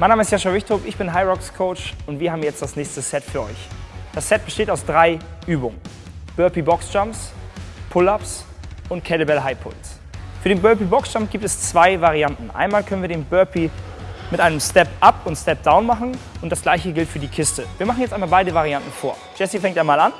Mein Name ist Jascha Wichtrup, ich bin High Rocks Coach und wir haben jetzt das nächste Set für euch. Das Set besteht aus drei Übungen. Burpee Box Jumps, Pull-Ups und Kettlebell High Pulls. Für den Burpee Box Jump gibt es zwei Varianten. Einmal können wir den Burpee mit einem Step Up und Step Down machen und das gleiche gilt für die Kiste. Wir machen jetzt einmal beide Varianten vor. Jesse fängt einmal an.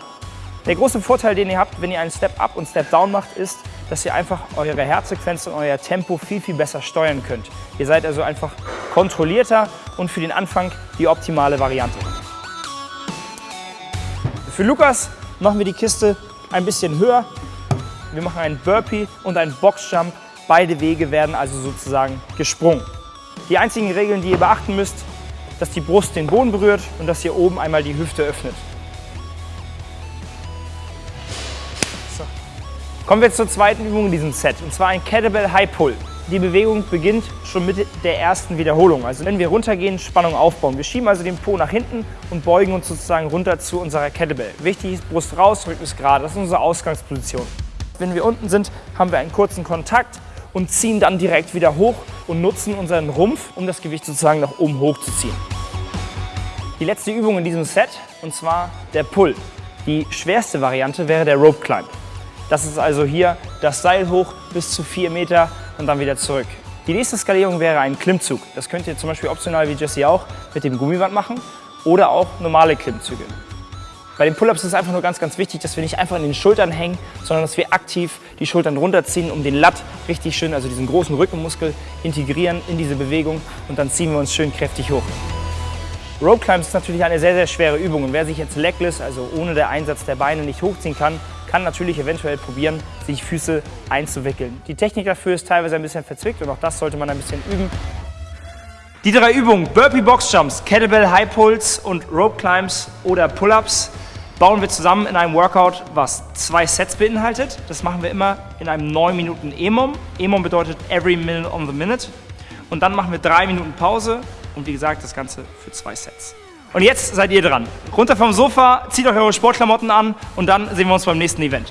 Der große Vorteil, den ihr habt, wenn ihr einen Step Up und Step Down macht, ist, dass ihr einfach eure Herzfrequenz und euer Tempo viel, viel besser steuern könnt. Ihr seid also einfach kontrollierter und für den Anfang die optimale Variante. Für Lukas machen wir die Kiste ein bisschen höher. Wir machen einen Burpee und einen Boxjump. Beide Wege werden also sozusagen gesprungen. Die einzigen Regeln, die ihr beachten müsst, dass die Brust den Boden berührt und dass ihr oben einmal die Hüfte öffnet. So. Kommen wir zur zweiten Übung in diesem Set, und zwar ein Kettlebell High Pull. Die Bewegung beginnt schon mit der ersten Wiederholung. Also wenn wir runtergehen, Spannung aufbauen. Wir schieben also den Po nach hinten und beugen uns sozusagen runter zu unserer Kettlebell. Wichtig ist, Brust raus, Rücken ist gerade. Das ist unsere Ausgangsposition. Wenn wir unten sind, haben wir einen kurzen Kontakt und ziehen dann direkt wieder hoch und nutzen unseren Rumpf, um das Gewicht sozusagen nach oben hochzuziehen. Die letzte Übung in diesem Set, und zwar der Pull. Die schwerste Variante wäre der Rope Climb. Das ist also hier das Seil hoch bis zu 4 Meter und dann wieder zurück. Die nächste Skalierung wäre ein Klimmzug. Das könnt ihr zum Beispiel optional wie Jesse auch mit dem Gummiband machen oder auch normale Klimmzüge. Bei den Pull-Ups ist es einfach nur ganz, ganz wichtig, dass wir nicht einfach in den Schultern hängen, sondern dass wir aktiv die Schultern runterziehen, um den Latt richtig schön, also diesen großen Rückenmuskel, integrieren in diese Bewegung und dann ziehen wir uns schön kräftig hoch. Rope Climbs ist natürlich eine sehr, sehr schwere Übung und wer sich jetzt legless, also ohne den Einsatz der Beine nicht hochziehen kann, kann natürlich eventuell probieren, sich Füße einzuwickeln. Die Technik dafür ist teilweise ein bisschen verzwickt und auch das sollte man ein bisschen üben. Die drei Übungen, Burpee Box Jumps, Kettlebell High Pulls und Rope Climbs oder Pull-Ups, bauen wir zusammen in einem Workout, was zwei Sets beinhaltet. Das machen wir immer in einem 9 Minuten EMOM. EMOM bedeutet Every Minute on the Minute. Und dann machen wir drei Minuten Pause und wie gesagt, das Ganze für zwei Sets. Und jetzt seid ihr dran. Runter vom Sofa, zieht euch eure Sportklamotten an und dann sehen wir uns beim nächsten Event.